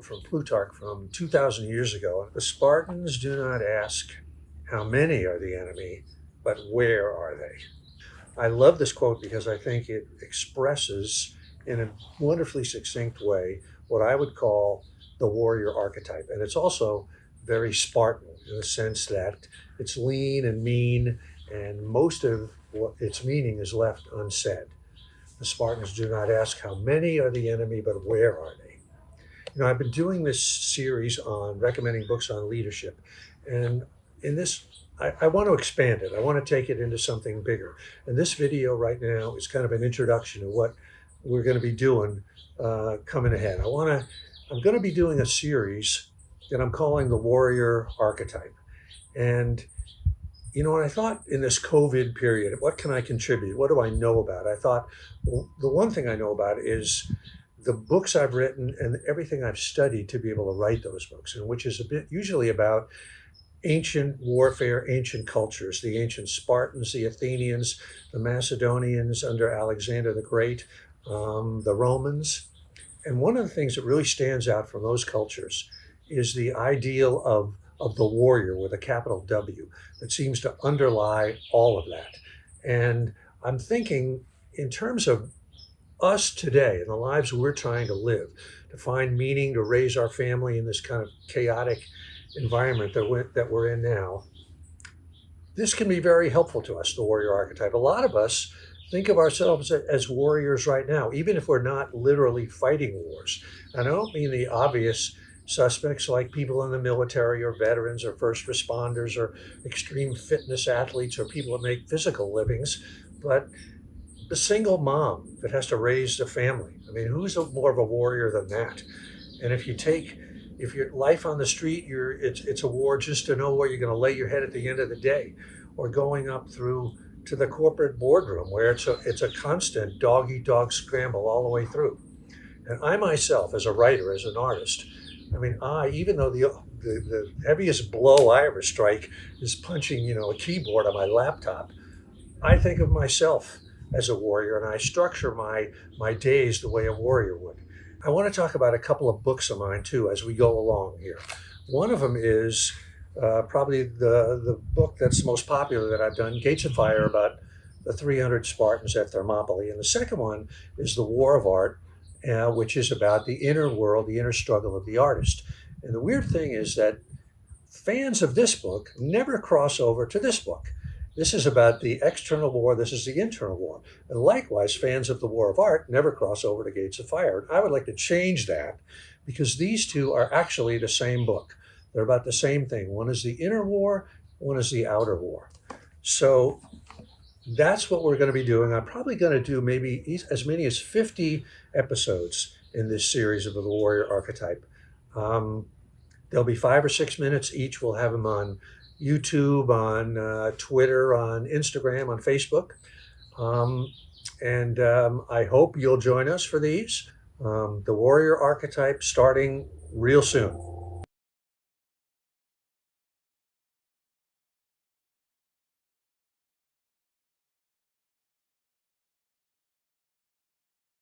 quote from Plutarch from 2,000 years ago. The Spartans do not ask how many are the enemy, but where are they? I love this quote because I think it expresses in a wonderfully succinct way what I would call the warrior archetype. And it's also very Spartan in the sense that it's lean and mean, and most of what its meaning is left unsaid. The Spartans do not ask how many are the enemy, but where are they? You know, I've been doing this series on recommending books on leadership, and in this, I, I want to expand it. I want to take it into something bigger. And this video right now is kind of an introduction to what we're going to be doing uh, coming ahead. I want to, I'm going to be doing a series that I'm calling the warrior archetype. And, you know, I thought in this COVID period, what can I contribute? What do I know about? I thought, well, the one thing I know about is the books I've written and everything I've studied to be able to write those books, and which is a bit usually about ancient warfare, ancient cultures, the ancient Spartans, the Athenians, the Macedonians under Alexander the Great, um, the Romans. And one of the things that really stands out from those cultures is the ideal of, of the warrior with a capital W that seems to underlie all of that. And I'm thinking in terms of us today and the lives we're trying to live, to find meaning, to raise our family in this kind of chaotic environment that we're, that we're in now, this can be very helpful to us, the warrior archetype. A lot of us think of ourselves as warriors right now, even if we're not literally fighting wars. And I don't mean the obvious suspects like people in the military or veterans or first responders or extreme fitness athletes or people that make physical livings, but the single mom that has to raise a family. I mean, who's a, more of a warrior than that? And if you take if your life on the street, you're it's it's a war just to know where you're going to lay your head at the end of the day, or going up through to the corporate boardroom where it's a it's a constant dog eat dog scramble all the way through. And I myself, as a writer, as an artist, I mean, I even though the the, the heaviest blow I ever strike is punching, you know, a keyboard on my laptop, I think of myself as a warrior, and I structure my my days the way a warrior would. I want to talk about a couple of books of mine too as we go along here. One of them is uh, probably the, the book that's most popular that I've done, Gates of Fire, about the 300 Spartans at Thermopylae. And the second one is The War of Art, uh, which is about the inner world, the inner struggle of the artist. And the weird thing is that fans of this book never cross over to this book. This is about the external war. This is the internal war. And likewise, fans of the War of Art never cross over to Gates of Fire. I would like to change that because these two are actually the same book. They're about the same thing. One is the inner war, one is the outer war. So that's what we're going to be doing. I'm probably going to do maybe as many as 50 episodes in this series of the warrior archetype. Um, there'll be five or six minutes each. We'll have them on YouTube, on uh, Twitter, on Instagram, on Facebook. Um, and um, I hope you'll join us for these. Um, the warrior archetype starting real soon.